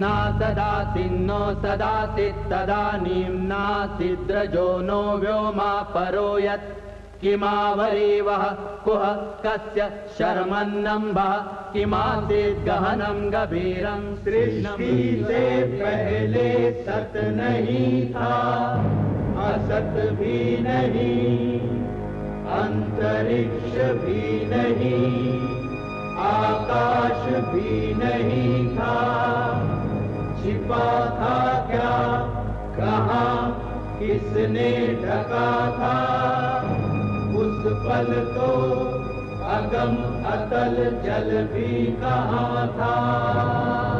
ना सदासिन्नो सदासित् तदानीं नासिद्रजो नो व्योमा परो यत् किमावरीवः कुह कस्य शर्मन्नम्भः किमासीत् गहनं गभीरं सृष्टि से पहले सत नहीं था, असत भी नहीं, अंतरिक्ष भी नहीं, आकाश भी नहीं था। छिपा था क्या? कहा? किसने ढका था? उस पल तो अगम अतल जल भी कहा था?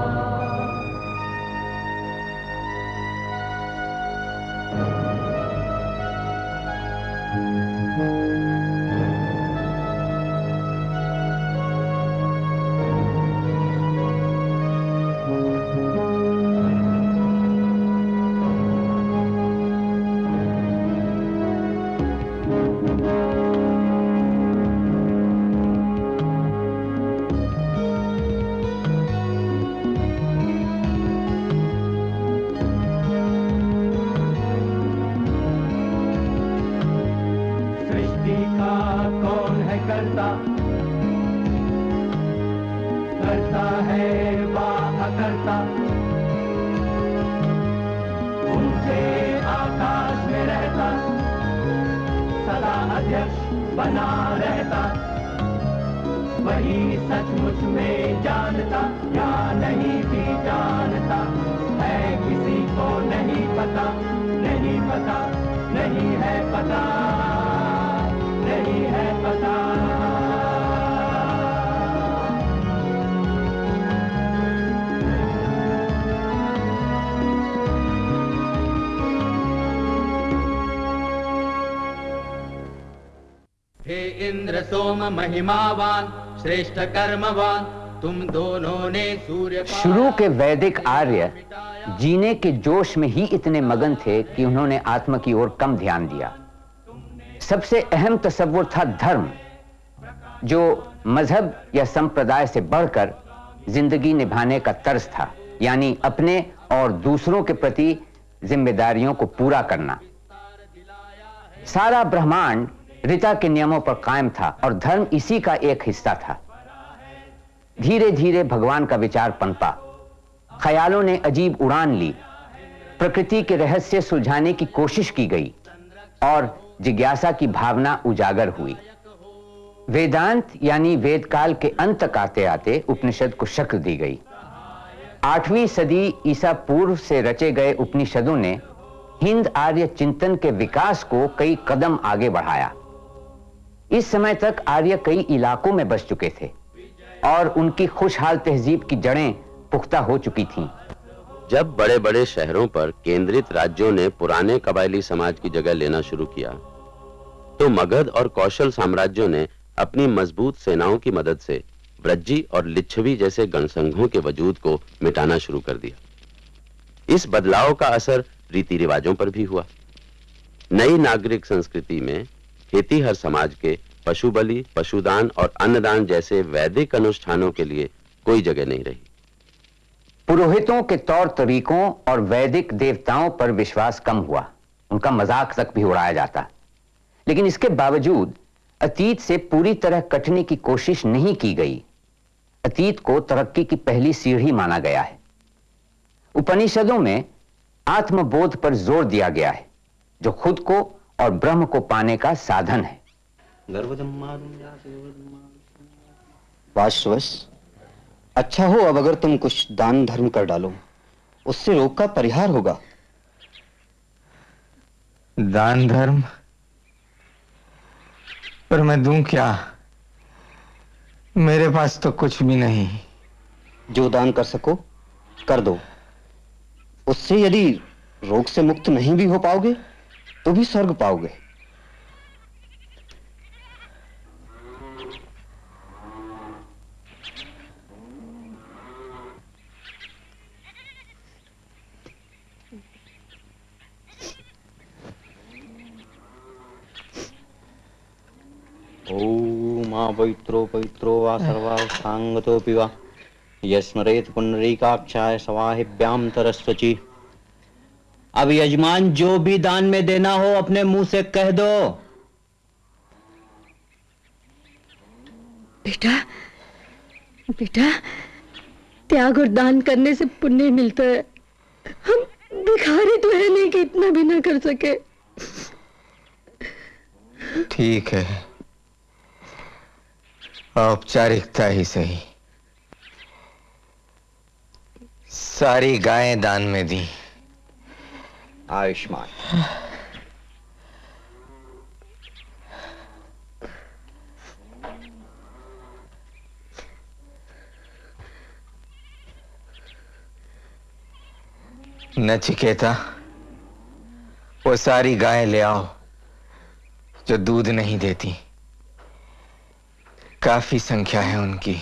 इंद्र सोम महिमावान, श्रेष्ठ कर्मवान, तुम दोनों ने सूर्य शुरू के वैदिक आर्य जीने के जोश में ही इतने मगन थे कि उन्होंने आत्मा की ओर कम ध्यान दिया। सबसे अहम तस्वुर था धर्म, जो मज़हब या संप्रदाय से बढ़कर ज़िंदगी निभाने का तर्ज था, यानी अपने और दूसरों के प्रति जिम्मेदारियों को पूरा करना। सारा ब्रह्मांड ऋता के नियमों पर कायम था और धर्म इसी का एक हिस्सा था। धीरे धीरे भगवान का विचार पनपा। ख्यालों ने अजीब उड़ान ली। प्रकृति के रहस्य सुलझाने की कोशिश की गई और जिज्ञासा की भावना उजागर हुई। वेदांत यानी वेदकाल के अंत आते आते उपनिषद को शक्ल दी गई। आठवीं सदी ईसा पूर्व से रचे गए उपनिषदों ने हिंद आर्य चिंतन के विकास को कई कदम आगे बढ़ाया। इस समय तक आर्य कई इलाकों में बस चुके थे और उनकी खुशहाल तहजीब की जड़ें पुख्ता हो चुकी थीं। जब बड़े बड़े शहरों पर केंद्रित राज्यों ने पुराने कबायली समाज की जगह लेना शुरू किया तो मगध और कौशल साम्राज्यों ने अपनी मज़बूत सेनाओं की मदद से व्रज्जी और लिच्छवी जैसे गणसंघों के वजूद को मिटाना शुरू कर दिया इस बदलाव का असर रीति रिवाजों पर भी हुआ नई नागरिक संस्कृति में खेती हर समाज के पशु बलि, पशुदान और अन्नदान जैसे वैदिक अनुष्ठानों के लिए कोई जगह नहीं रही। पुरोहितों के तौर तरीकों और वैदिक देवताओं पर विश्वास कम हुआ। उनका मज़ाक तक भी उड़ाया जाता। लेकिन इसके बावजूद, अतीत से पूरी तरह कटने की कोशिश नहीं की गई। अतीत को तरक्की की पहली सीढ़ी माना गया है। उपनिषदों में आत्मबोध पर ज़ोर दिया गया है, जो खुद को और ब्रह्म को पाने का साधन है। वाशवश अच्छा हो अब अगर तुम कुछ दान धर्म कर डालो उससे रोग का परिहार होगा। दान धर्म? पर मैं दूँ क्या? मेरे पास तो कुछ भी नहीं। जो दान कर सको कर दो। उससे यदि रोग से मुक्त नहीं भी हो पाओगे तो भी स्वर्ग पाओगे। पवित्रो पवित्रो वा सर्वा साङ्गतोऽपि वा। यस्मरेत पुनरीकाक्षाय सवाहिभ्याम तरस्वची। अब यजमान जो भी दान में देना हो अपने मुँह से कह दो। बेटा बेटा त्याग और दान करने से पुण्य मिलता है। हम भिखारी तो है नहीं कि इतना भी ना कर सके। ठीक है। औपचारिकता ही सही। सारी गायें दान में दी। आयुष्मान। नचिकेता वो सारी गायें ले आओ जो दूध नहीं देती। काफ़ी संख्या है उनकी।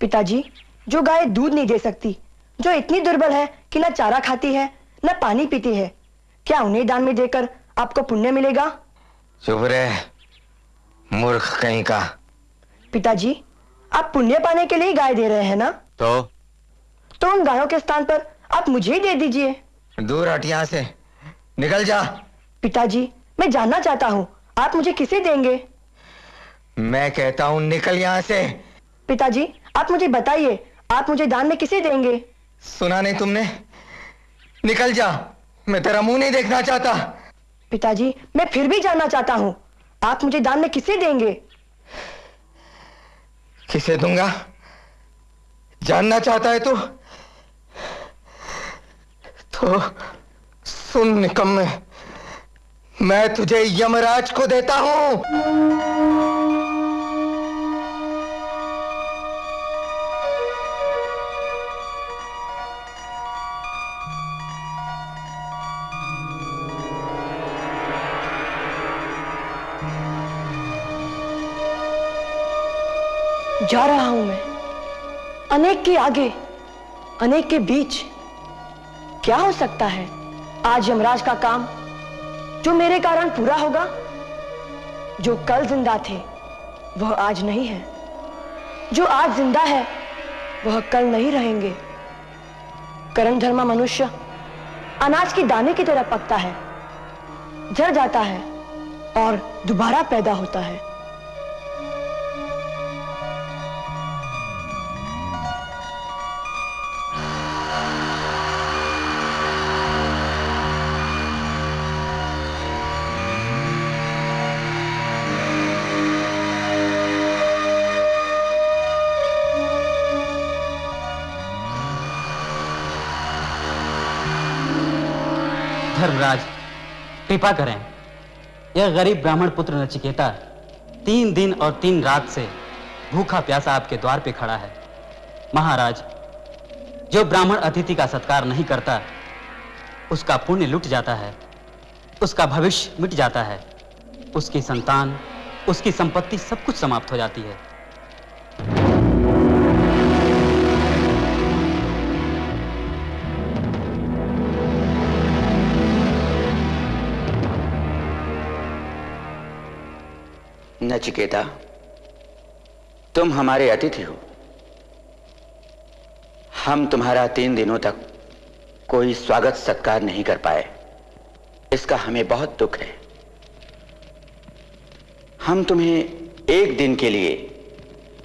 पिताजी जो गाय दूध नहीं दे सकती जो इतनी दुर्बल है कि ना चारा खाती है न पानी पीती है। क्या उन्हें दान में देकर आपको पुण्य मिलेगा? चुप रहे मूर्ख कहीं का। पिताजी आप पुण्य पाने के लिए गाय दे रहे हैं ना? तो? तो उन गायों के स्थान पर आप मुझे ही दे दीजिए। दूर हट यहाँ से। निकल जा। पिताजी मैं जानना चाहता हूँ आप मुझे किसे देंगे? मैं कहता हूँ निकल यहाँ से। पिताजी आप मुझे बताइए आप मुझे दान में किसे देंगे? सुना नहीं तुमने? निकल जा। मैं तेरा मुँह नहीं देखना चाहता। पिताजी मैं फिर भी जानना चाहता हूँ। आप मुझे दान में किसे देंगे? किसे दूँगा? जानना चाहता है तू? तो सुन निकम्मे। मैं तुझे यमराज को देता हूँ। जा रहा हूँ मैं। अनेक के आगे, अनेक के बीच, क्या हो सकता है? आज यमराज का काम जो मेरे कारण पूरा होगा, जो कल ज़िंदा थे, वह आज नहीं है। जो आज ज़िंदा है, वह कल नहीं रहेंगे। कर्म धर्मा मनुष्य अनाज के दाने की तरह पकता है जड़ जाता है और दोबारा पैदा होता है। कृपा करें। यह गरीब ब्राह्मण पुत्र नचिकेता तीन दिन और तीन रात से भूखा प्यासा आपके द्वार पे खड़ा है। महाराज, जो ब्राह्मण अतिथि का सत्कार नहीं करता, उसका पुण्य लुट जाता है, उसका भविष्य मिट जाता है, उसकी संतान, उसकी संपत्ति सब कुछ समाप्त हो जाती है। नचिकेता तुम हमारे अतिथि हो। हम तुम्हारा तीन दिनों तक कोई स्वागत सत्कार नहीं कर पाए। इसका हमें बहुत दुख है। हम तुम्हें एक दिन के लिए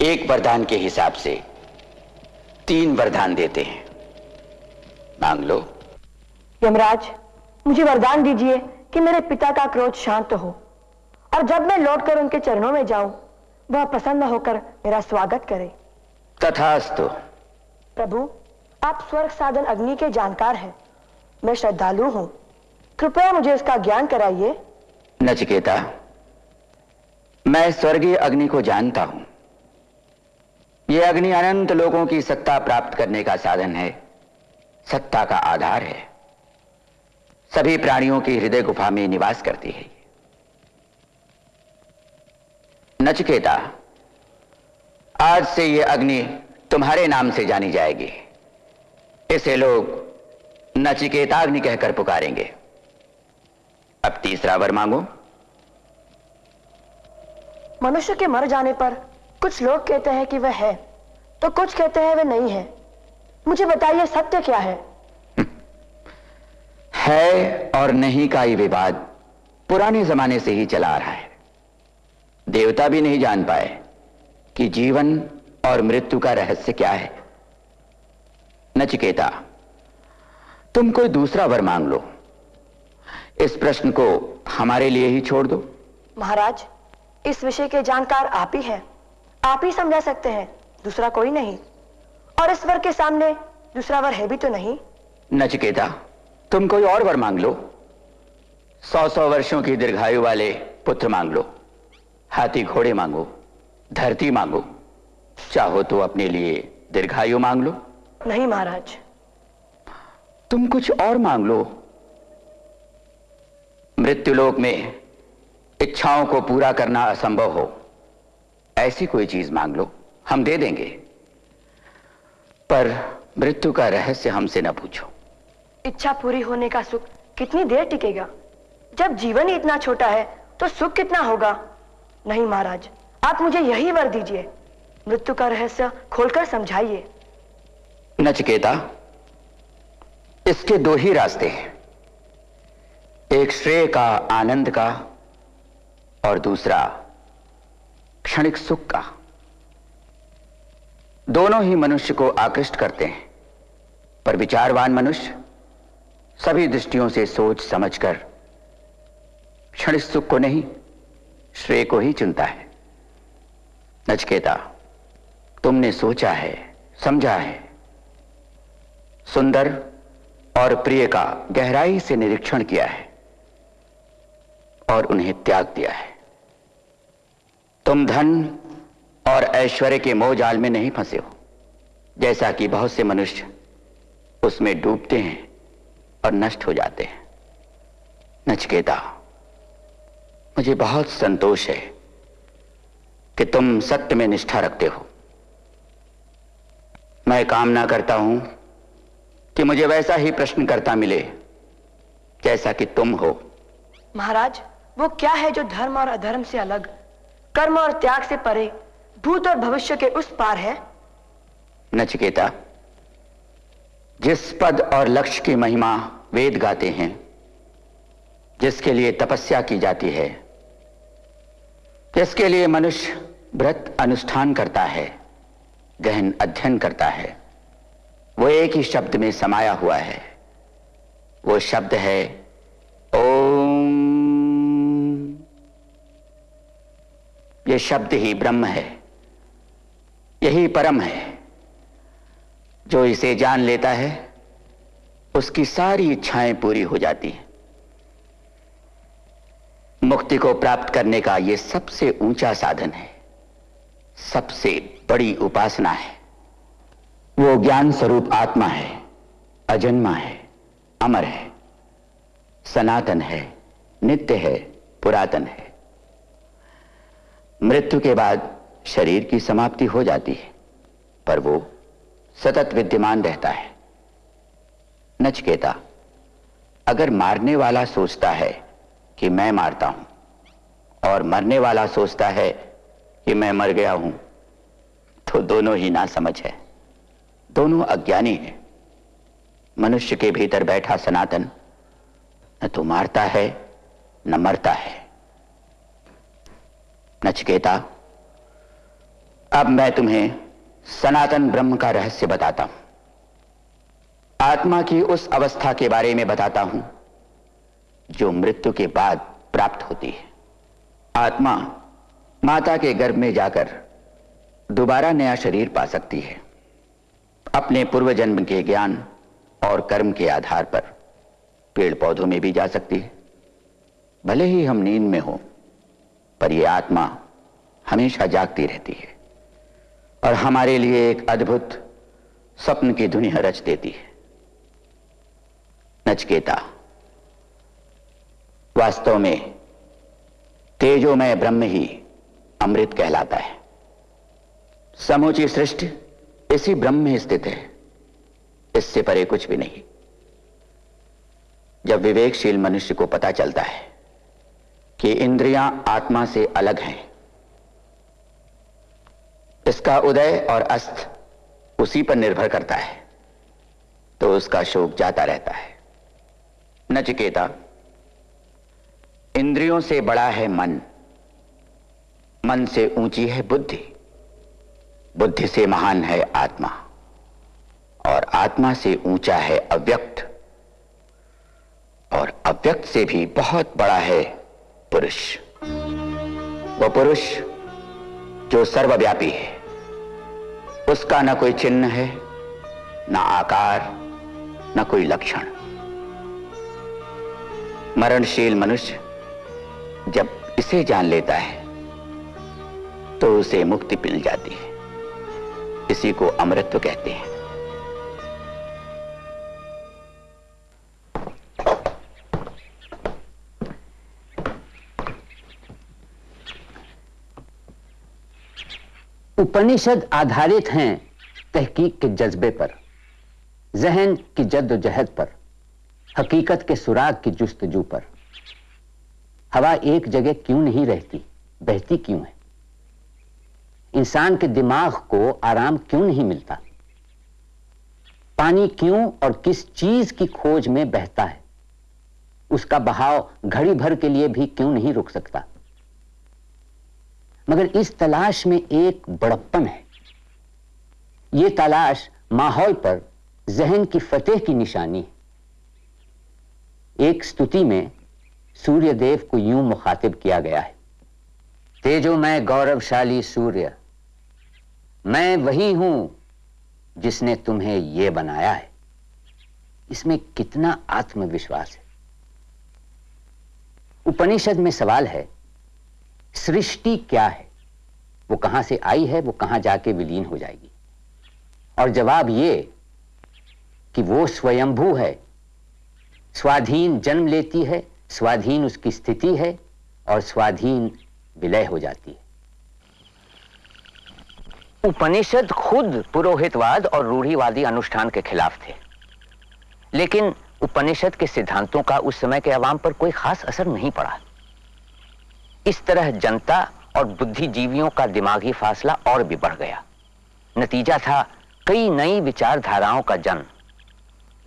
एक वरदान के हिसाब से तीन वरदान देते हैं। मांग लो। यमराज, मुझे वरदान दीजिए कि मेरे पिता का क्रोध शांत हो। और जब मैं लौटकर उनके चरणों में जाऊँ वह प्रसन्न होकर मेरा स्वागत करे। तथास्तु। प्रभु आप स्वर्ग साधन अग्नि के जानकार हैं। मैं श्रद्धालु हूँ। कृपया मुझे इसका ज्ञान कराइए। नचिकेता मैं स्वर्गीय अग्नि को जानता हूँ। यह अग्नि अनंत लोगों की सत्ता प्राप्त करने का साधन है। सत्ता का आधार है। सभी प्राणियों की हृदय गुफा में निवास करती है। नचिकेता आज से यह अग्नि तुम्हारे नाम से जानी जाएगी। इसे लोग नचिकेताग्नि कहकर पुकारेंगे। अब तीसरा वर मांगो। मनुष्य के मर जाने पर कुछ लोग कहते हैं कि वह है तो कुछ कहते हैं वे नहीं है। मुझे बताइए सत्य क्या है? है और नहीं का ये विवाद पुराने जमाने से ही चला आ रहा है। देवता भी नहीं जान पाए कि जीवन और मृत्यु का रहस्य क्या है। नचिकेता तुम कोई दूसरा वर मांग लो। इस प्रश्न को हमारे लिए ही छोड़ दो। महाराज इस विषय के जानकार आप ही हैं। आप ही समझा सकते हैं दूसरा कोई नहीं। और इस वर के सामने दूसरा वर है भी तो नहीं। नचिकेता तुम कोई और वर मांग लो। सौ सौ वर्षों की दीर्घायु वाले पुत्र मांग लो। हाथी घोड़े मांगो धरती मांगो। चाहो तो अपने लिए दीर्घायु मांग लो। नहीं महाराज। तुम कुछ और मांग लो। मृत्युलोक में इच्छाओं को पूरा करना असंभव हो। ऐसी कोई चीज़ मांग लो हम दे देंगे। पर मृत्यु का रहस्य हमसे न पूछो। इच्छा पूरी होने का सुख कितनी देर टिकेगा? जब जीवन ही इतना छोटा है तो सुख कितना होगा? नहीं महाराज, आप मुझे यही वर दीजिए। मृत्यु का रहस्य खोलकर समझाइए। नचकेता इसके दो ही रास्ते हैं। एक श्रेय का आनंद का और दूसरा क्षणिक सुख का। दोनों ही मनुष्य को आकृष्ट करते हैं, पर विचारवान मनुष्य सभी दृष्टियों से सोच समझकर क्षणिक सुख को नहीं श्रेय को ही चुनता है। नचकेता, तुमने सोचा है, समझा है। सुंदर और प्रिय का गहराई से निरीक्षण किया है और उन्हें त्याग दिया है। तुम धन और ऐश्वर्य के मोहजाल में नहीं फंसे हो, जैसा कि बहुत से मनुष्य उसमें डूबते हैं और नष्ट हो जाते हैं। नचकेता मुझे बहुत संतोष है कि तुम सत्य में निष्ठा रखते हो। मैं कामना करता हूँ कि मुझे वैसा ही प्रश्न करता मिले जैसा कि तुम हो। महाराज वो क्या है जो धर्म और अधर्म से अलग कर्म और त्याग से परे भूत और भविष्य के उस पार है? नचिकेता जिस पद और लक्ष्य की महिमा वेद गाते हैं जिसके लिए तपस्या की जाती है जिसके लिए मनुष्य व्रत अनुष्ठान करता है, गहन अध्ययन करता है? वो एक ही शब्द में समाया हुआ है। वो शब्द है, ओम। ये शब्द ही ब्रह्म है, यही परम है। जो इसे जान लेता है, उसकी सारी इच्छाएँ पूरी हो जाती हैं। मुक्ति को प्राप्त करने का यह सबसे ऊँचा साधन है। सबसे बड़ी उपासना है। वो ज्ञान स्वरूप आत्मा है, अजन्मा है, अमर है, सनातन है, नित्य है, पुरातन है। मृत्यु के बाद शरीर की समाप्ति हो जाती है, पर वो सतत विद्यमान रहता है। नचकेता, अगर मारने वाला सोचता है कि मैं मारता हूँ। और मरने वाला सोचता है कि मैं मर गया हूँ। तो दोनों ही ना समझ है। दोनों अज्ञानी हैं। मनुष्य के भीतर बैठा सनातन न तो मारता है, न मरता है। नचकेता अब मैं तुम्हें सनातन ब्रह्म का रहस्य बताता हूँ। आत्मा की उस अवस्था के बारे में बताता हूँ जो मृत्यु के बाद प्राप्त होती है। आत्मा माता के गर्भ में जाकर दोबारा नया शरीर पा सकती है। अपने पूर्व जन्म के ज्ञान और कर्म के आधार पर पेड़ पौधों में भी जा सकती है। भले ही हम नींद में हो, पर यह आत्मा हमेशा जागती रहती है और हमारे लिए एक अद्भुत स्वप्न की दुनिया रच देती है। नचकेता वास्तव में तेजोमय ब्रह्म ही अमृत कहलाता है। समूची सृष्टि इसी ब्रह्म में स्थित है। इससे परे कुछ भी नहीं। जब विवेकशील मनुष्य को पता चलता है कि इंद्रियाँ आत्मा से अलग हैं, इसका उदय और अस्त उसी पर निर्भर करता है तो उसका शोक जाता रहता है। नचिकेता इंद्रियों से बड़ा है मन। मन से ऊँची है बुद्धि। बुद्धि से महान है आत्मा। और आत्मा से ऊँचा है अव्यक्त। और अव्यक्त से भी बहुत बड़ा है पुरुष। वो पुरुष जो सर्वव्यापी है। उसका न कोई चिन्ह है, न आकार, न कोई लक्षण। मरणशील मनुष्य जब इसे जान लेता है तो उसे मुक्ति मिल जाती है। इसी को अमृत्व कहते हैं। उपनिषद आधारित हैं तहकीक के जज्बे पर, जहन की जद्दोजहद पर, हकीकत के सुराग की जुस्तजू पर। हवा एक जगह क्यों नहीं रहती? बहती क्यों है? इंसान के दिमाग को आराम क्यों नहीं मिलता? पानी क्यों और किस चीज़ की खोज में बहता है? उसका बहाव घड़ी भर के लिए भी क्यों नहीं रुक सकता? मगर इस तलाश में एक बड़प्पन है। यह तलाश माहौल पर जहन की फतेह की निशानी है। एक स्तुति में सूर्य देव को यूँ मुखातिब किया गया है। तेजो मैं गौरवशाली सूर्य, मैं वही हूँ जिसने तुम्हें यह बनाया है। इसमें कितना आत्मविश्वास है। उपनिषद में सवाल है, सृष्टि क्या है? वो कहाँ से आई है, वो कहाँ जाके विलीन हो जाएगी? और जवाब ये कि वो स्वयंभू है, स्वाधीन जन्म लेती है स्वाधीन उसकी स्थिति है और स्वाधीन विलय हो जाती है। उपनिषद खुद पुरोहितवाद और रूढ़ीवादी अनुष्ठान के खिलाफ थे। लेकिन उपनिषद के सिद्धांतों का उस समय के अवाम पर कोई खास असर नहीं पड़ा। इस तरह जनता और बुद्धिजीवियों का दिमागी फासला और भी बढ़ गया। नतीजा था, कई नई विचारधाराओं का जन्म,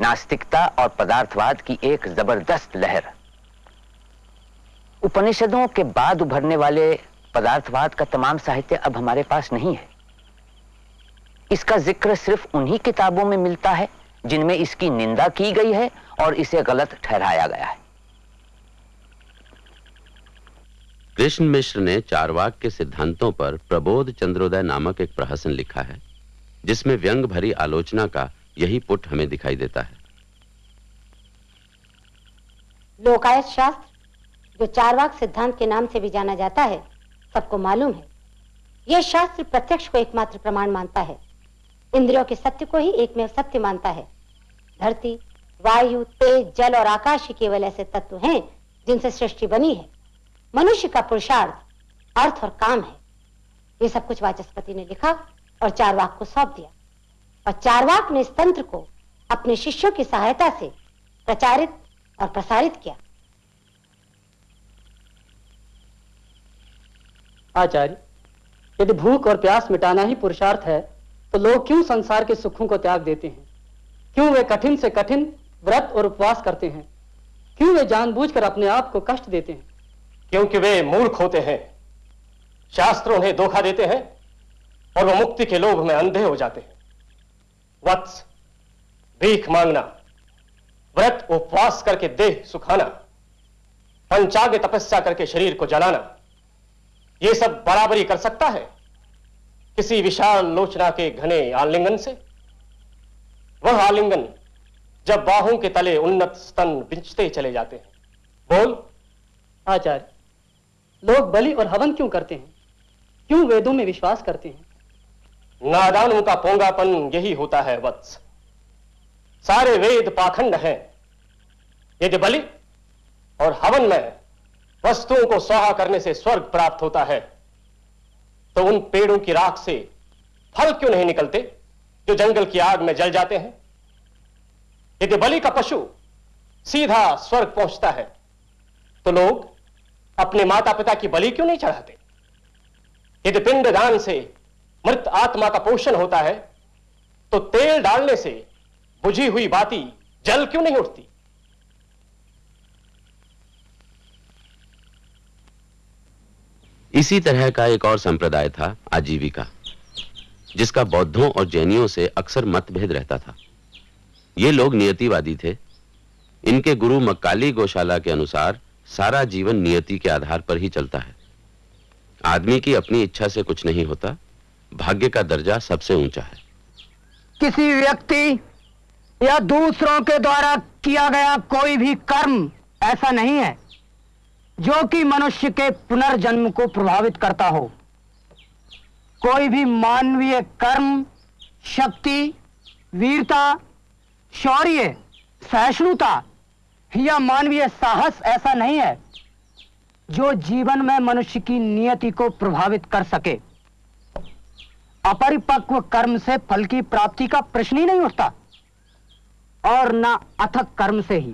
नास्तिकता और पदार्थवाद की एक ज़बरदस्त लहर। उपनिषदों के बाद उभरने वाले पदार्थवाद का तमाम साहित्य अब हमारे पास नहीं है। इसका ज़िक्र सिर्फ़ उन्हीं किताबों में मिलता है जिनमें इसकी निंदा की गई है और इसे गलत ठहराया गया है। कृष्ण मिश्र ने चारवाक के सिद्धांतों पर प्रबोध चंद्रोदय नामक एक प्रहसन लिखा है जिसमें व्यंग भरी आलोचना का यही पुट हमें दिखाई देता है। लोकायत शास्त्र जो चारवाक सिद्धांत के नाम से भी जाना जाता है, सबको मालूम है। यह शास्त्र प्रत्यक्ष को एकमात्र प्रमाण मानता है। इंद्रियों के सत्य को ही एक में सत्य मानता है। धरती, वायु, तेज, जल और आकाश ही केवल ऐसे तत्व हैं, जिनसे सृष्टि बनी है। मनुष्य का पुरुषार्थ, अर्थ और काम है। ये सब कुछ वाचस्पति ने लिखा और चारवाक को सौंप दिया। और चारवाक ने इस तंत्र को अपने शिष्यों की सहायता से प्रचारित और प्रसारित किया। आचार्य, यदि भूख और प्यास मिटाना ही पुरुषार्थ है तो लोग क्यों संसार के सुखों को त्याग देते हैं? क्यों वे कठिन से कठिन व्रत और उपवास करते हैं? क्यों वे जानबूझकर अपने आप को कष्ट देते हैं? क्योंकि वे मूर्ख होते हैं, शास्त्र उन्हें धोखा देते हैं, और वो मुक्ति के लोभ में अंधे हो जाते हैं। वत्स, भीख मांगना, व्रत, उपवास करके देह सुखाना पंचाग्य तपस्या करके शरीर को जलाना ये सब बराबरी कर सकता है? किसी विशाल लोचना के घने आलिंगन से? वह आलिंगन जब बाहों के तले उन्नत स्तन बिंचते चले जाते हैं। बोल। आचार्य लोग बलि और हवन क्यों करते हैं? क्यों वेदों में विश्वास करते हैं? नादानों का पोंगापन यही होता है वत्स। सारे वेद पाखंड हैं। यदि बलि और हवन में वस्तुओं को स्वाहा करने से स्वर्ग प्राप्त होता है। तो उन पेड़ों की राख से फल क्यों नहीं निकलते, जो जंगल की आग में जल जाते हैं? यदि बलि का पशु सीधा स्वर्ग पहुँचता है तो लोग अपने माता पिता की बलि क्यों नहीं चढ़ाते? यदि पिंड दान से मृत आत्मा का पोषण होता है तो तेल डालने से बुझी हुई बाती जल क्यों नहीं उठती? इसी तरह का एक और संप्रदाय था आजीविका, जिसका बौद्धों और जैनियों से अक्सर मतभेद रहता था। ये लोग नियतिवादी थे। इनके गुरु मक्काली गौशाला के अनुसार सारा जीवन नियति के आधार पर ही चलता है। आदमी की अपनी इच्छा से कुछ नहीं होता, भाग्य का दर्जा सबसे ऊँचा है। किसी व्यक्ति या दूसरों के द्वारा किया गया कोई भी कर्म ऐसा नहीं है जो कि मनुष्य के पुनर्जन्म को प्रभावित करता हो। कोई भी मानवीय कर्म, शक्ति, वीरता, शौर्य, सहिष्णुता या मानवीय साहस ऐसा नहीं है जो जीवन में मनुष्य की नियति को प्रभावित कर सके। अपरिपक्व कर्म से फल की प्राप्ति का प्रश्न ही नहीं उठता, और ना अथक कर्म से ही।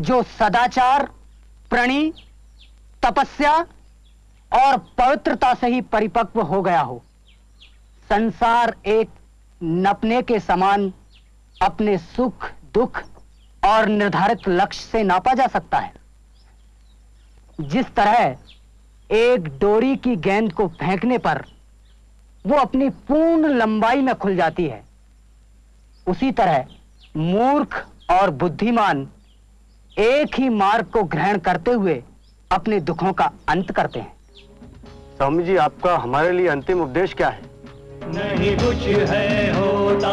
जो सदाचार प्रणी, तपस्या और पवित्रता से ही परिपक्व हो गया हो। संसार एक नपने के समान अपने सुख, दुख और निर्धारित लक्ष्य से नापा जा सकता है। जिस तरह एक डोरी की गेंद को फेंकने पर वो अपनी पूर्ण लंबाई में खुल जाती है, उसी तरह मूर्ख और बुद्धिमान एक ही मार्ग को ग्रहण करते हुए अपने दुखों का अंत करते हैं। स्वामी जी आपका हमारे लिए अंतिम उपदेश क्या है? नहीं कुछ है होता।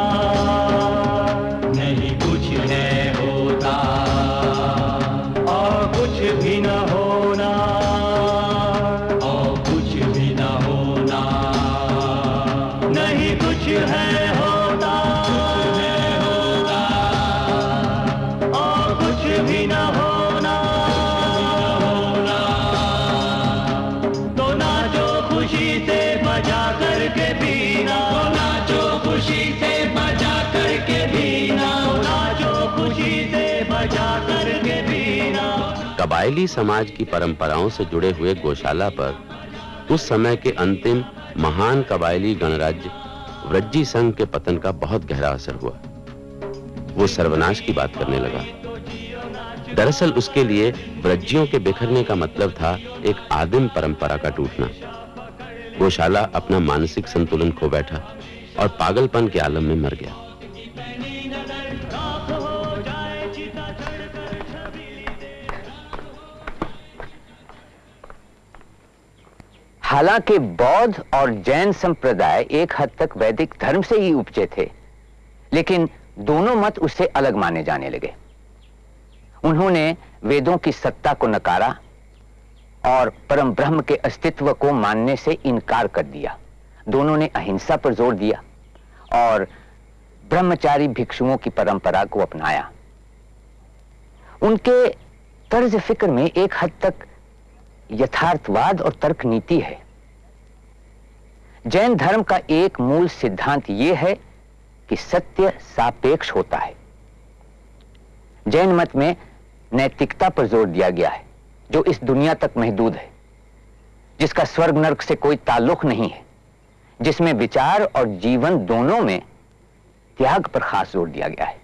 कबायली समाज की परंपराओं से जुड़े हुए गौशाला पर उस समय के अंतिम महान कबायली गणराज्य व्रज्जी संघ के पतन का बहुत गहरा असर हुआ। वो सर्वनाश की बात करने लगा। दरअसल उसके लिए व्रज्जियों के बिखरने का मतलब था एक आदिम परंपरा का टूटना। गौशाला अपना मानसिक संतुलन खो बैठा और पागलपन के आलम में मर गया। हालाँकि बौद्ध और जैन संप्रदाय एक हद तक वैदिक धर्म से ही उपजे थे, लेकिन दोनों मत उससे अलग माने जाने लगे। उन्होंने वेदों की सत्ता को नकारा और परम ब्रह्म के अस्तित्व को मानने से इनकार कर दिया। दोनों ने अहिंसा पर ज़ोर दिया और ब्रह्मचारी भिक्षुओं की परंपरा को अपनाया। उनके तर्ज फ़िक्र में एक हद तक यथार्थवाद और तर्क नीति है। जैन धर्म का एक मूल सिद्धांत यह है कि सत्य सापेक्ष होता है। जैन मत में नैतिकता पर ज़ोर दिया गया है जो इस दुनिया तक महदूद है जिसका स्वर्ग नर्क से कोई ताल्लुक नहीं है जिसमें विचार और जीवन दोनों में त्याग पर खास ज़ोर दिया गया है।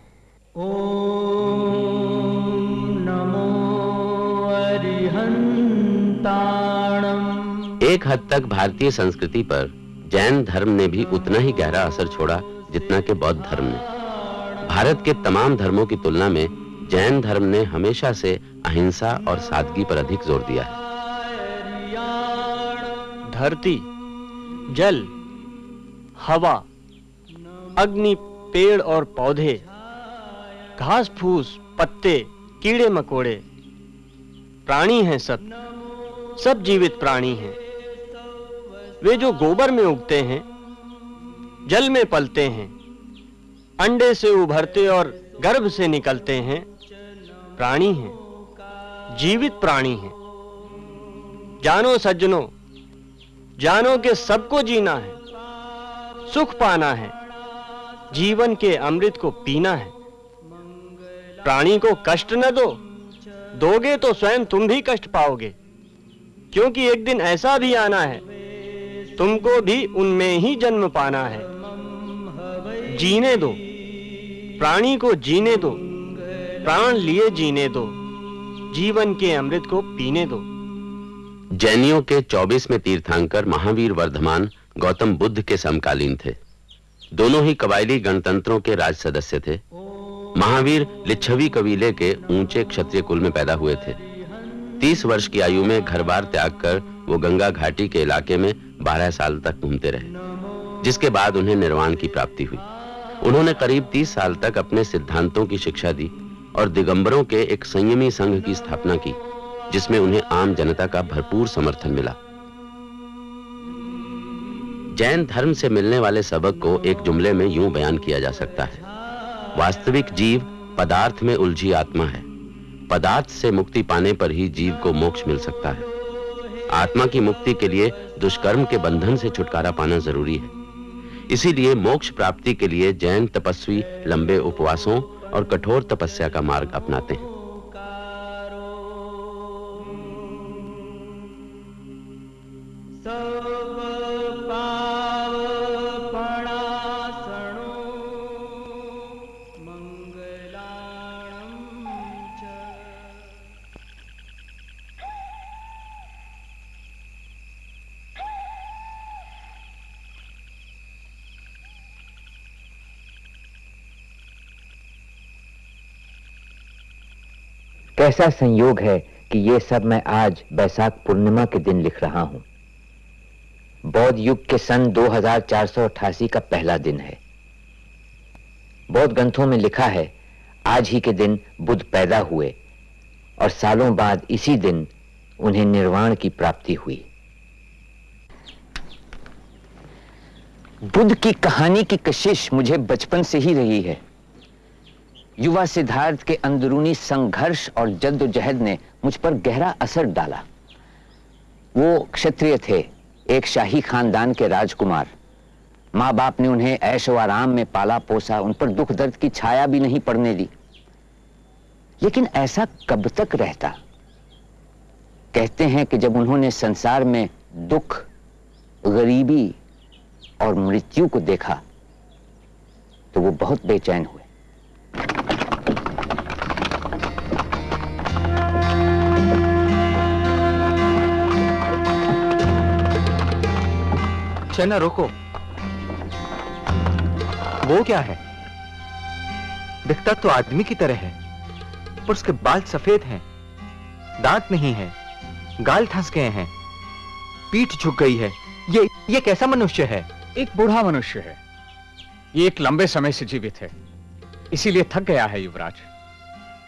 एक हद तक भारतीय संस्कृति पर जैन धर्म ने भी उतना ही गहरा असर छोड़ा जितना कि बौद्ध धर्म ने। भारत के तमाम धर्मों की तुलना में जैन धर्म ने हमेशा से अहिंसा और सादगी पर अधिक ज़ोर दिया है। धरती, जल, हवा, अग्नि, पेड़ और पौधे, घास फूस, पत्ते, कीड़े मकोड़े, प्राणी हैं सब। सब जीवित प्राणी हैं। वे जो गोबर में उगते हैं, जल में पलते हैं, अंडे से उभरते और गर्भ से निकलते हैं, प्राणी हैं, जीवित प्राणी हैं। जानो सज्जनों, जानो के सबको जीना है, सुख पाना है, जीवन के अमृत को पीना है। प्राणी को कष्ट न दो, दोगे तो स्वयं तुम भी कष्ट पाओगे, क्योंकि एक दिन ऐसा भी आना है तुमको भी उनमें ही जन्म पाना है। जीने दो। प्राणी को जीने दो। प्राण लिए जीने दो। जीवन के अमृत को पीने दो। जैनियों के 24वें तीर्थंकर महावीर वर्धमान गौतम बुद्ध के समकालीन थे। दोनों ही कबायली गणतंत्रों के राज सदस्य थे। महावीर लिच्छवी कबीले के ऊँचे क्षत्रिय कुल में पैदा हुए थे। तीस वर्ष की आयु में घर बार त्याग कर वो गंगा घाटी के इलाके में बारह साल तक घूमते रहे, जिसके बाद उन्हें निर्वाण की प्राप्ति हुई। उन्होंने करीब तीस साल तक अपने सिद्धांतों की शिक्षा दी और दिगंबरों के एक संयमी संघ की स्थापना की, जिसमें उन्हें आम जनता का भरपूर समर्थन मिला। जैन धर्म से मिलने वाले सबक को एक जुमले में यूँ बयान किया जा सकता है, वास्तविक जीव पदार्थ में उलझी आत्मा है, पदार्थ से मुक्ति पाने पर ही जीव को मोक्ष मिल सकता है। आत्मा की मुक्ति के लिए दुष्कर्म के बंधन से छुटकारा पाना ज़रूरी है। इसीलिए मोक्ष प्राप्ति के लिए जैन तपस्वी, लंबे उपवासों और कठोर तपस्या का मार्ग अपनाते हैं। कैसा संयोग है कि ये सब मैं आज बैसाख पूर्णिमा के दिन लिख रहा हूँ? बौद्ध युग के सन 2488 का पहला दिन है। बौद्ध ग्रंथों में लिखा है, आज ही के दिन बुद्ध पैदा हुए और सालों बाद इसी दिन उन्हें निर्वाण की प्राप्ति हुई। बुद्ध की कहानी की कशिश मुझे बचपन से ही रही है। युवा सिद्धार्थ के अंदरूनी संघर्ष और जद्दोजहद ने मुझ पर गहरा असर डाला। वो क्षत्रिय थे, एक शाही खानदान के राजकुमार। माँ बाप ने उन्हें ऐश व आराम में पाला पोसा, उन पर दुख दर्द की छाया भी नहीं पड़ने दी। लेकिन ऐसा कब तक रहता? कहते हैं कि जब उन्होंने संसार में दुख, गरीबी और मृत्यु को देखा तो वो बहुत बेचैन हुए चना रोको। वो क्या है? दिखता तो आदमी की तरह है, पर उसके बाल सफ़ेद हैं, दांत नहीं है, गाल धंस गए हैं, पीठ झुक गई है। ये ये कैसा मनुष्य है? एक बूढ़ा मनुष्य है। ये एक लंबे समय से जीवित है। इसीलिए थक गया है युवराज।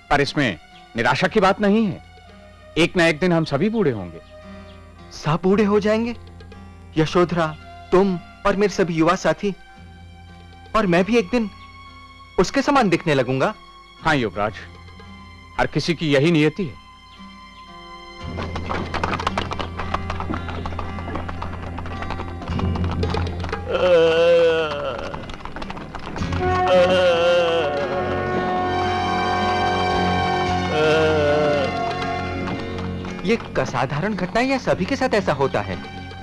पर इसमें निराशा की बात नहीं है। एक ना एक दिन हम सभी बूढ़े होंगे। सब बूढ़े हो जाएँगे? यशोधरा तुम और मेरे सभी युवा साथी। और मैं भी एक दिन उसके समान दिखने लगूँगा। हाँ युवराज हर किसी की यही नियति है। ये असाधारण घटना या सभी के साथ ऐसा होता है।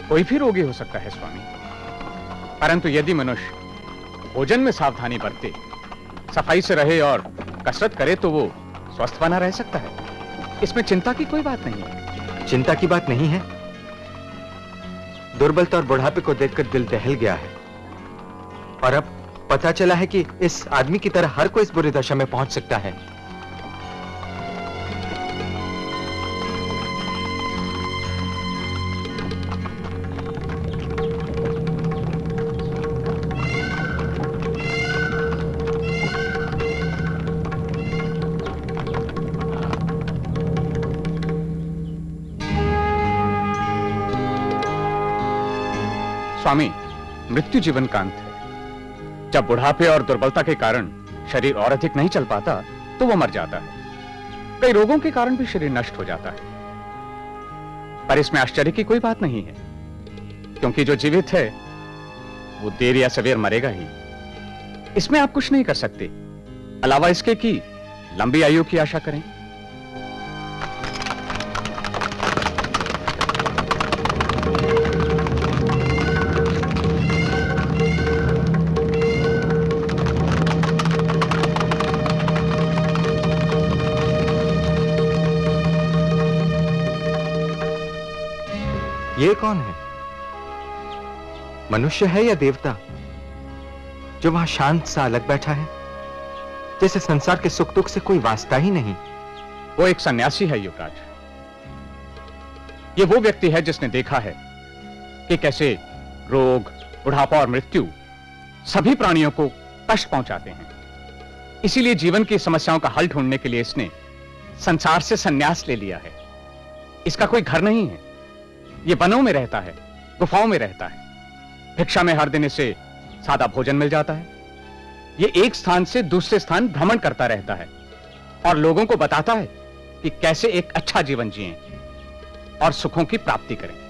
कोई भी रोगी हो सकता है स्वामी। परंतु यदि मनुष्य भोजन में सावधानी बरते सफ़ाई से रहे और कसरत करे तो वो स्वस्थ बना रह सकता है। इसमें चिंता की कोई बात नहीं है। चिंता की बात नहीं है। दुर्बलता और बुढ़ापे को देखकर दिल दहल गया है। और अब पता चला है कि इस आदमी की तरह हर कोई इस बुरी दशा में पहुँच सकता है। स्वामी, मृत्यु जीवन का अंत है। जब बुढ़ापे और दुर्बलता के कारण शरीर और अधिक नहीं चल पाता तो वो मर जाता है। कई रोगों के कारण भी शरीर नष्ट हो जाता है। पर इसमें आश्चर्य की कोई बात नहीं है, क्योंकि जो जीवित है, वो देर या सवेर मरेगा ही। इसमें आप कुछ नहीं कर सकते। अलावा इसके कि लंबी आयु की आशा करें। कौन है? मनुष्य है या देवता? जो वहाँ शांत सा अलग बैठा है? जैसे संसार के सुख दुख से कोई वास्ता ही नहीं। वो एक सन्यासी है, युवराज। ये वो व्यक्ति है जिसने देखा है कि कैसे रोग, बुढ़ापा और मृत्यु सभी प्राणियों को कष्ट पहुंचाते हैं। इसीलिए जीवन की समस्याओं का हल ढूँढने के लिए इसने संसार से संन्यास ले लिया है। इसका कोई घर नहीं है। ये वनों में रहता है, गुफाओं में रहता है। भिक्षा में हर दिन इसे सादा भोजन मिल जाता है। ये एक स्थान से दूसरे स्थान भ्रमण करता रहता है और लोगों को बताता है कि कैसे एक अच्छा जीवन जिए और सुखों की प्राप्ति करें।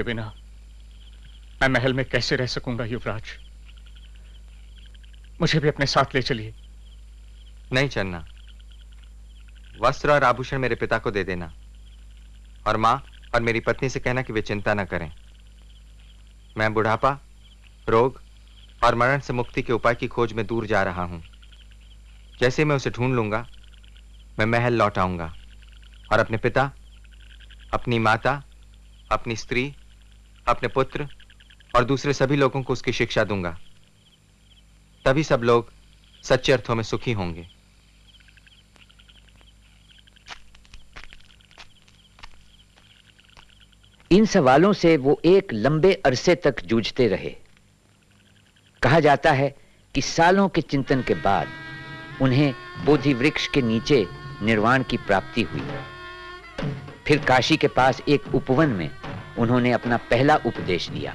आपके बिना मैं महल में कैसे रह सकूँगा युवराज? मुझे भी अपने साथ ले चलिए। नहीं चलना वस्त्र और आभूषण मेरे पिता को दे देना। और माँ और मेरी पत्नी से कहना कि वे चिंता न करें। मैं बुढ़ापा, रोग और मरण से मुक्ति के उपाय की खोज में दूर जा रहा हूँ। जैसे मैं उसे ढूंढ लूँगा, मैं महल लौट आऊँगा। और अपने पिता, अपनी माता, अपनी स्त्री अपने पुत्र और दूसरे सभी लोगों को उसकी शिक्षा दूँगा। तभी सब लोग सच्चे अर्थों में सुखी होंगे। इन सवालों से वो एक लंबे अरसे तक जूझते रहे। कहा जाता है कि सालों के चिंतन के बाद उन्हें बोधि वृक्ष के नीचे निर्वाण की प्राप्ति हुई। फिर काशी के पास एक उपवन में उन्होंने अपना पहला उपदेश दिया।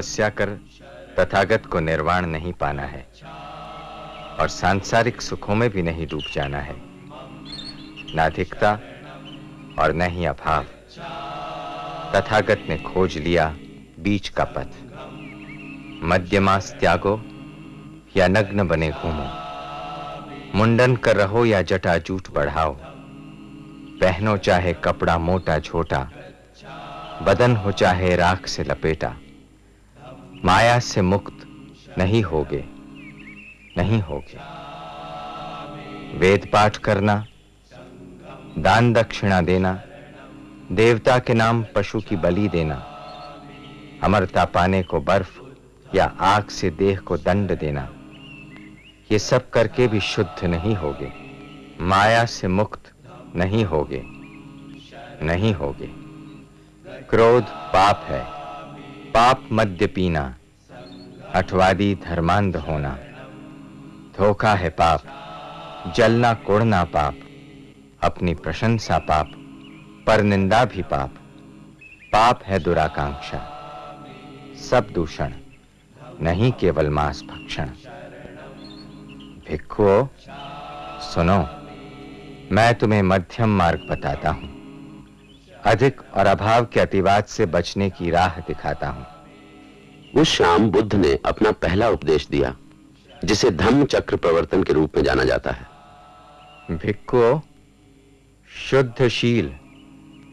तपस्या कर तथागत को निर्वाण नहीं पाना है और सांसारिक सुखों में भी नहीं डूब जाना है। न अधिकता और न ही अभाव। तथागत ने खोज लिया बीच का पथ। मध्यमास त्यागो या नग्न बने घूमो। मुंडन कर रहो या जटा जूठ बढ़ाओ। पहनो चाहे कपड़ा मोटा छोटा बदन हो चाहे राख से लपेटा। माया से मुक्त नहीं होगे नहीं होगे। वेद पाठ करना, दान दक्षिणा देना, देवता के नाम पशु की बलि देना, अमरता पाने को बर्फ़ या आग से देह को दंड देना, ये सब करके भी शुद्ध नहीं होगे, माया से मुक्त नहीं होगे नहीं होगे। क्रोध पाप है। पाप मद्य पीना, अठवादी धर्मांध होना। धोखा है पाप, जलना कोड़ना पाप, अपनी प्रशंसा पाप, पर निंदा भी पाप। पाप है दुराकांक्षा, सब दूषण, नहीं केवल मांस भक्षण। भिक्षुओं सुनो, मैं तुम्हें मध्यम मार्ग बताता हूँ। अधिक और अभाव के अतिवाद से बचने की राह दिखाता हूँ। उस शाम बुद्ध ने अपना पहला उपदेश दिया जिसे धम्म चक्र प्रवर्तन के रूप में जाना जाता है। भिक्खुओ शुद्धशील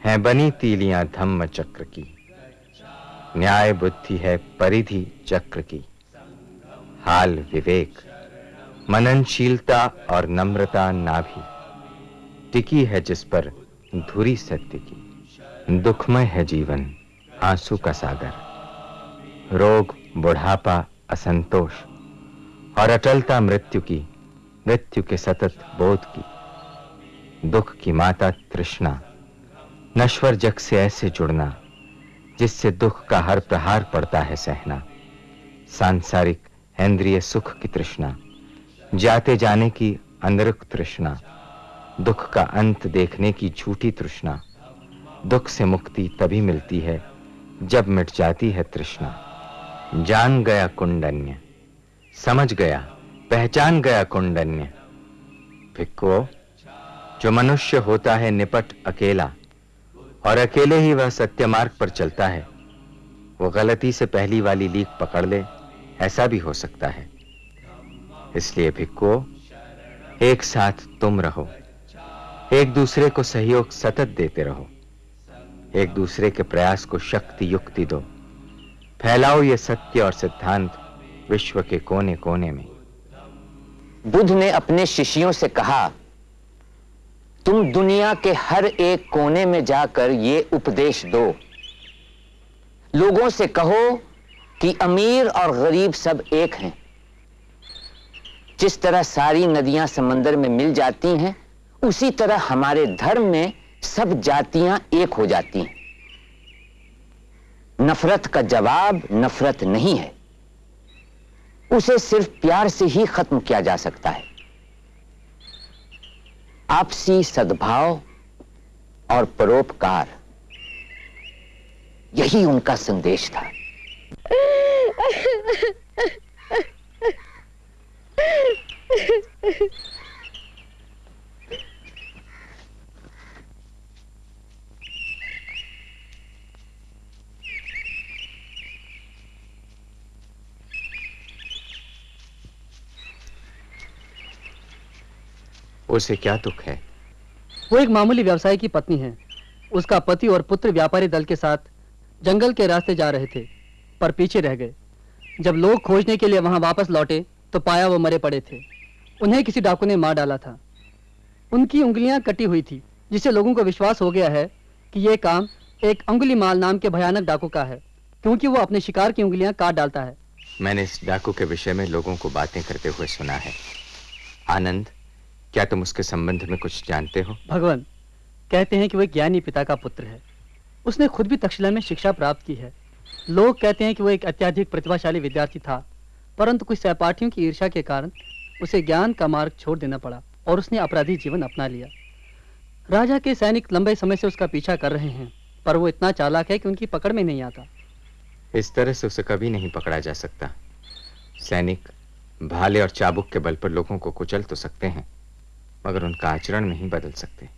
हैं बनी तीलियाँ धम्म चक्र की। न्याय बुद्धि है परिधि चक्र की। हाल विवेक मननशीलता और नम्रता नाभि। टिकी है जिस पर धुरी सत्य की। दुखमय है जीवन, आँसू का सागर। रोग, बुढ़ापा, असंतोष और अटलता मृत्यु की, मृत्यु के सतत बोध की। दुख की माता तृष्णा, नश्वर जग से ऐसे जुड़ना, जिससे दुख का हर प्रहार पड़ता है सहना। सांसारिक, इंद्रिय सुख की तृष्णा, जाते जाने की अनरुक तृष्णा, दुख का अंत देखने की झूठी तृष्णा। दुख से मुक्ति तभी मिलती है जब मिट जाती है तृष्णा। जान गया कुंडन्य, समझ गया, पहचान गया कुंडन्य। भिक्को जो मनुष्य होता है निपट अकेला, और अकेले ही वह सत्य मार्ग पर चलता है, वो गलती से पहली वाली लीक पकड़ ले, ऐसा भी हो सकता है। इसलिए भिक्को एक साथ तुम रहो, एक दूसरे को सहयोग सतत देते रहो। एक दूसरे के प्रयास को शक्ति युक्ति दो। फैलाओ ये सत्य और सिद्धांत विश्व के कोने कोने में। बुद्ध ने अपने शिष्यों से कहा, तुम दुनिया के हर एक कोने में जाकर ये उपदेश दो। लोगों से कहो कि अमीर और गरीब सब एक हैं। जिस तरह सारी नदियाँ समंदर में मिल जाती हैं, उसी तरह हमारे धर्म में सब जातियाँ एक हो जाती हैं। नफरत का जवाब नफरत नहीं है। उसे सिर्फ़ प्यार से ही खत्म किया जा सकता है। आपसी सद्भाव और परोपकार, यही उनका संदेश था। उसे क्या दुख है? वो एक मामूली व्यवसायी की पत्नी है। उसका पति और पुत्र व्यापारी दल के साथ जंगल के रास्ते जा रहे थे पर पीछे रह गए। जब लोग खोजने के लिए वहाँ वापस लौटे तो पाया वो मरे पड़े थे। उन्हें किसी डाकू ने मार डाला था। उनकी उंगलियाँ कटी हुई थी जिससे लोगों को विश्वास हो गया है कि यह काम एक अंगुली माल नाम के भयानक डाकू का है क्योंकि वो अपने शिकार की उंगलियाँ काट डालता है। मैंने इस डाकू के विषय में लोगों को बातें करते हुए सुना है। आनंद क्या तुम उसके संबंध में कुछ जानते हो? भगवान कहते हैं कि वह ज्ञानी पिता का पुत्र है। उसने खुद भी तक्षशिला में शिक्षा प्राप्त की है। लोग कहते हैं कि वह एक अत्याधिक प्रतिभाशाली विद्यार्थी था परंतु कुछ सहपाठियों की ईर्षा के कारण उसे ज्ञान का मार्ग छोड़ देना पड़ा और उसने अपराधी जीवन अपना लिया। राजा के सैनिक लंबे समय से उसका पीछा कर रहे हैं पर वो इतना चालाक है कि उनकी पकड़ में नहीं आता। इस तरह से उसे कभी नहीं पकड़ा जा सकता। सैनिक भाले और चाबुक के बल पर लोगों को कुचल तो सकते हैं मगर उनका आचरण नहीं बदल सकते।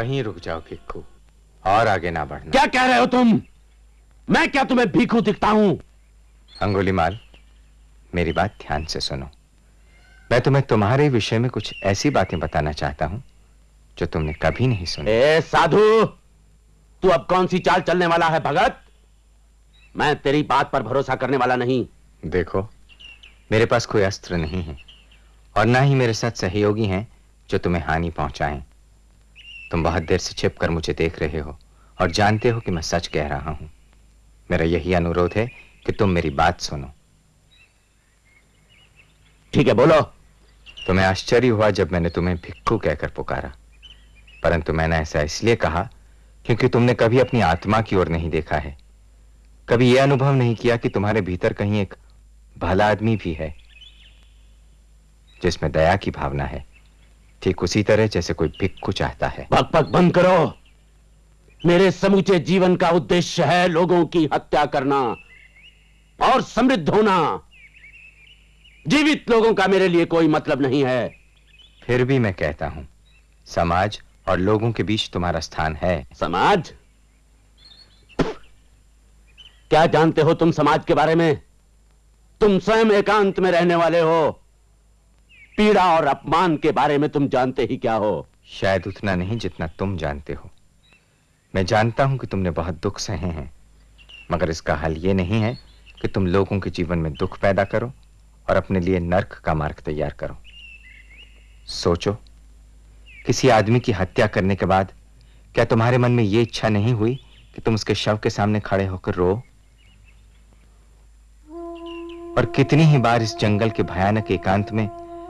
वहीं रुक जाओ किक्कू। और आगे ना बढ़ना। क्या कह रहे हो तुम? मैं क्या तुम्हें भीखू दिखता हूँ? अंगुली माल मेरी बात ध्यान से सुनो। मैं तुम्हें तुम्हारे विषय में कुछ ऐसी बातें बताना चाहता हूँ जो तुमने कभी नहीं सुनी। ए साधु तू अब कौन सी चाल चलने वाला है भगत? मैं तेरी बात पर भरोसा करने वाला नहीं। देखो मेरे पास कोई अस्त्र नहीं है और ना ही मेरे साथ सहयोगी हैं जो तुम्हें हानि पहुंचाएँ। तुम बहुत देर से छिप कर मुझे देख रहे हो और जानते हो कि मैं सच कह रहा हूँ। मेरा यही अनुरोध है कि तुम मेरी बात सुनो। ठीक है बोलो। तुम्हें आश्चर्य हुआ जब मैंने तुम्हें भिक्खू कहकर पुकारा। परंतु मैंने ऐसा इसलिए कहा क्योंकि तुमने कभी अपनी आत्मा की ओर नहीं देखा है। कभी यह अनुभव नहीं किया कि तुम्हारे भीतर कहीं एक भला आदमी भी है जिसमें दया की भावना है। ठीक उसी तरह जैसे कोई भिक्खू चाहता है। पक पक बंद करो। मेरे समूचे जीवन का उद्देश्य है लोगों की हत्या करना और समृद्ध होना। जीवित लोगों का मेरे लिए कोई मतलब नहीं है। फिर भी मैं कहता हूँ समाज और लोगों के बीच तुम्हारा स्थान है। समाज? क्या जानते हो तुम समाज के बारे में? तुम स्वयं एकांत में रहने वाले हो। पीड़ा और अपमान के बारे में तुम जानते ही क्या हो? शायद उतना नहीं जितना तुम जानते हो। मैं जानता हूँ कि तुमने बहुत दुख सहे हैं, मगर इसका हल ये नहीं है कि तुम लोगों के जीवन में दुख पैदा करो और अपने लिए नर्क का मार्ग तैयार करो। सोचो, किसी आदमी की हत्या करने के बाद क्या तुम्हारे मन में यह इच्छा नहीं हुई कि तुम उसके शव के सामने खड़े होकर रो? और कितनी ही बार इस जंगल के भयानक एकांत में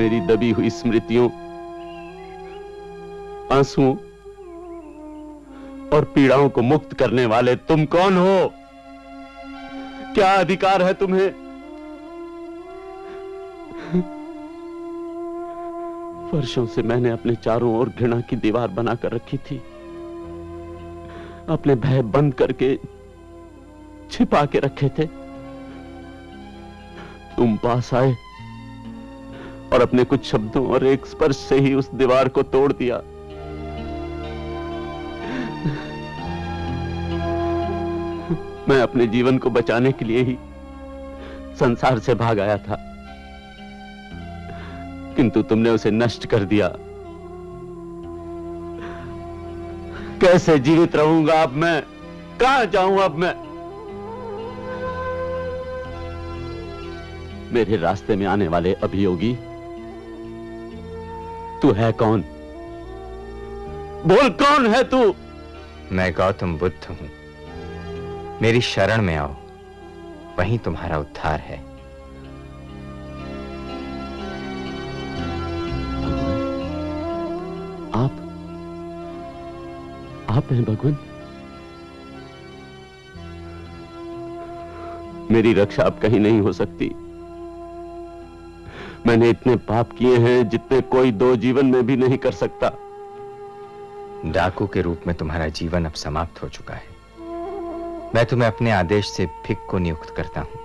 मेरी दबी हुई स्मृतियों, आंसुओं और पीड़ाओं को मुक्त करने वाले तुम कौन हो? क्या अधिकार है तुम्हें? वर्षों से मैंने अपने चारों ओर घृणा की दीवार बनाकर रखी थी। अपने भय बंद करके छिपा के रखे थे। तुम पास आए। और अपने कुछ शब्दों और एक स्पर्श से ही उस दीवार को तोड़ दिया। मैं अपने जीवन को बचाने के लिए ही संसार से भाग आया था। किंतु तुमने उसे नष्ट कर दिया। कैसे जीवित रहूँगा अब मैं? कहाँ जाऊँ अब मैं? मेरे रास्ते में आने वाले अभियोगी तू है कौन? बोल कौन है तू? मैं गौतम बुद्ध हूँ। मेरी शरण में आओ। वहीं तुम्हारा उद्धार है। आप आप हैं भगवान। मेरी रक्षा अब कहीं नहीं हो सकती। मैंने इतने पाप किए हैं जितने कोई दो जीवन में भी नहीं कर सकता। डाकू के रूप में तुम्हारा जीवन अब समाप्त हो चुका है। मैं तुम्हें अपने आदेश से भिक को नियुक्त करता हूँ।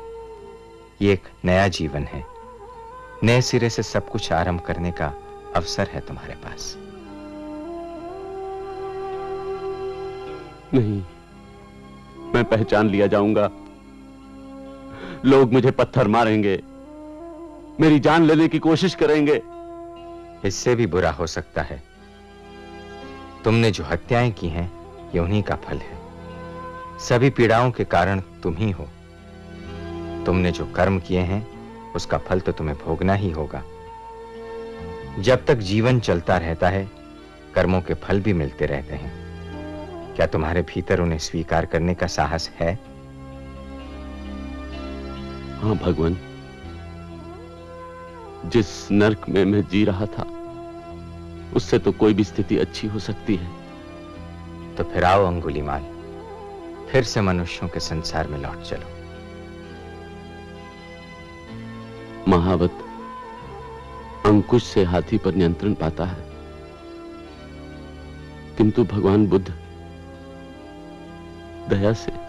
ये एक नया जीवन है। नए सिरे से सब कुछ आरंभ करने का अवसर है तुम्हारे पास। नहीं मैं पहचान लिया जाऊँगा। लोग मुझे पत्थर मारेंगे। मेरी जान लेने की कोशिश करेंगे। इससे भी बुरा हो सकता है। तुमने जो हत्याएँ की हैं ये उन्हीं का फल है। सभी पीड़ाओं के कारण तुम ही हो। तुमने जो कर्म किए हैं उसका फल तो तुम्हें भोगना ही होगा। जब तक जीवन चलता रहता है कर्मों के फल भी मिलते रहते हैं। क्या तुम्हारे भीतर उन्हें स्वीकार करने का साहस है? हाँ भगवान। जिस नरक में मैं जी रहा था उससे तो कोई भी स्थिति अच्छी हो सकती है। तो फिर आओ अंगुलीमाल फिर से मनुष्यों के संसार में लौट चलो। महावत अंकुश से हाथी पर नियंत्रण पाता है। किंतु भगवान बुद्ध दया से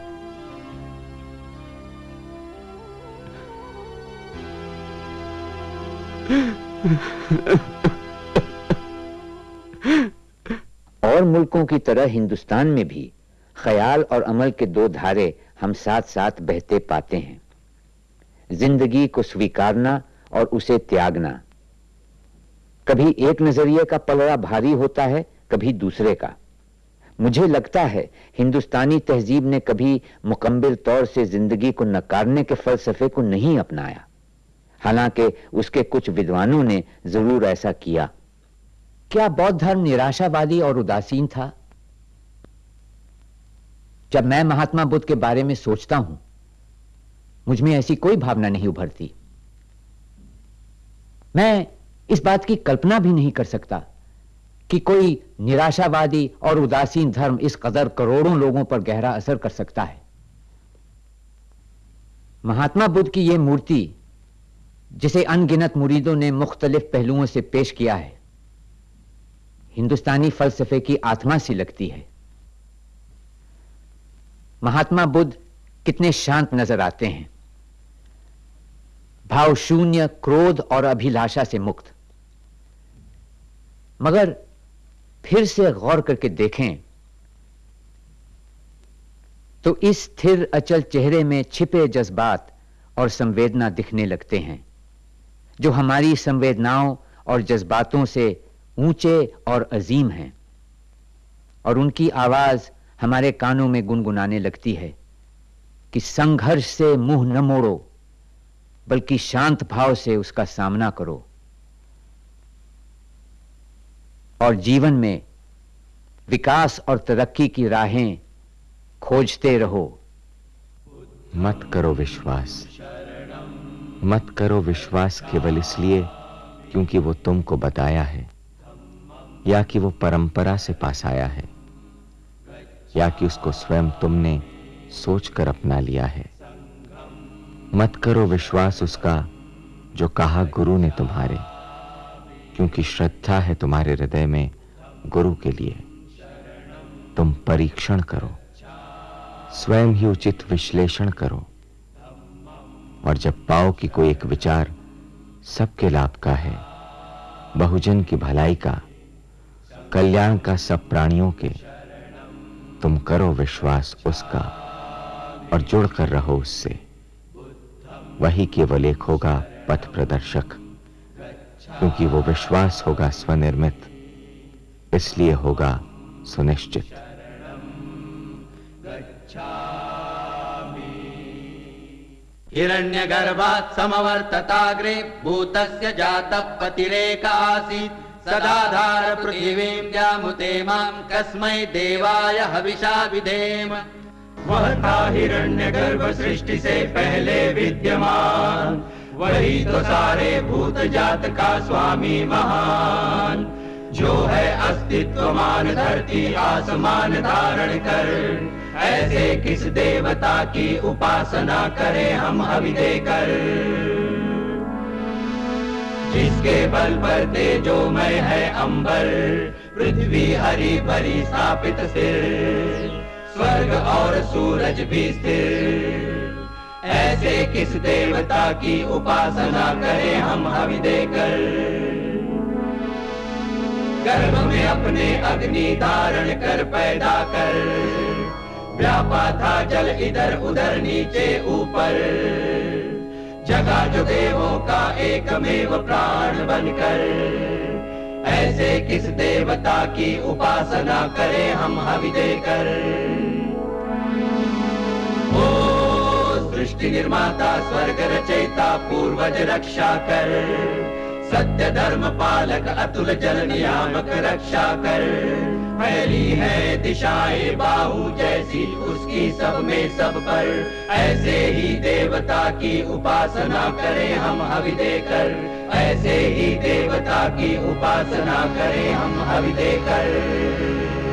और मुल्कों की तरह हिंदुस्तान में भी ख्याल और अमल के दो धारे हम साथ साथ बहते पाते हैं। ज़िंदगी को स्वीकारना और उसे त्यागना। कभी एक नज़रिए का पलड़ा भारी होता है, कभी दूसरे का। मुझे लगता है हिंदुस्तानी तहजीब ने कभी मुकम्मल तौर से ज़िंदगी को नकारने के फलसफे को नहीं अपनाया। हालाँकि उसके कुछ विद्वानों ने ज़रूर ऐसा किया। क्या बौद्ध धर्म निराशावादी और उदासीन था? जब मैं महात्मा बुद्ध के बारे में सोचता हूँ, मुझमें ऐसी कोई भावना नहीं उभरती। मैं इस बात की कल्पना भी नहीं कर सकता कि कोई निराशावादी और उदासीन धर्म इस कदर करोड़ों लोगों पर गहरा असर कर सकता है। महात्मा बुद्ध की यह मूर्ति जिसे अनगिनत मुरीदों ने मुख्तलिफ़ पहलुओं से पेश किया है। हिंदुस्तानी फलसफे की आत्मा सी लगती है। महात्मा बुद्ध कितने शांत नज़र आते हैं। भाव शून्य, क्रोध और अभिलाषा से मुक्त। मगर फिर से गौर करके देखें तो इस स्थिर, अचल चेहरे में छिपे जज्बात और संवेदना दिखने लगते हैं। जो हमारी संवेदनाओं और जज्बातों से ऊँचे और अजीम हैं, और उनकी आवाज़ हमारे कानों में गुनगुनाने लगती है कि संघर्ष से मुँह न मोड़ो, बल्कि शांत भाव से उसका सामना करो। और जीवन में विकास और तरक्की की राहें खोजते रहो। मत करो विश्वास। मत करो विश्वास केवल इसलिए क्योंकि वो तुमको बताया है, या कि वो परंपरा से पास आया है, या कि उसको स्वयं तुमने सोचकर अपना लिया है। मत करो विश्वास उसका जो कहा गुरु ने तुम्हारे, क्योंकि श्रद्धा है तुम्हारे हृदय में गुरु के लिए। तुम परीक्षण करो, स्वयं ही उचित विश्लेषण करो। और जब पाओ कि कोई एक विचार सबके लाभ का है, बहुजन की भलाई का, कल्याण का सब प्राणियों के, तुम करो विश्वास उसका और जुड़कर रहो उससे। वही केवल एक होगा पथ प्रदर्शक, क्योंकि वो विश्वास होगा स्वनिर्मित, इसलिए होगा सुनिश्चित। हिरण्यगर्भात् समवर्तताग्रे भूतस्य जातः पतिरेक आसीत्। सदाधार पृथिवीं जामुते माँ कस्मै देवाय हविषा विधेम। वह था हिरण्य गर्भ सृष्टि से पहले विद्यमान। वही तो सारे भूत जात का स्वामी महान। जो है अस्तित्वमान धरती आसमान धारण कर। ऐसे किस देवता की उपासना करें हम हवि देकर जिसके बल पर तेजोमय है अंबर, पृथ्वी हरी भरी स्थापित स्थिर स्वर्ग और सूरज भी स्थिर। ऐसे किस देवता की उपासना करें हम हवि देकर गर्भ में अपने अग्नि धारण कर पैदा कर। व्यापा था जल इधर उधर नीचे ऊपर। जगा जो देवों का एकमेव प्राण बनकर। ऐसे किस देवता की उपासना करें हम हवि देकर? ओ सृष्टि निर्माता, स्वर्ग रचयिता, पूर्वज रक्षा कर। सत्य धर्म पालक अतुल जल नियामक रक्षा कर। फैली है दिशाए बाहु जैसी उसकी सब में सब पर। ऐसे ही देवता की उपासना करें हम हवि देकर ऐसे ही देवता की उपासना करें हम हवि देकर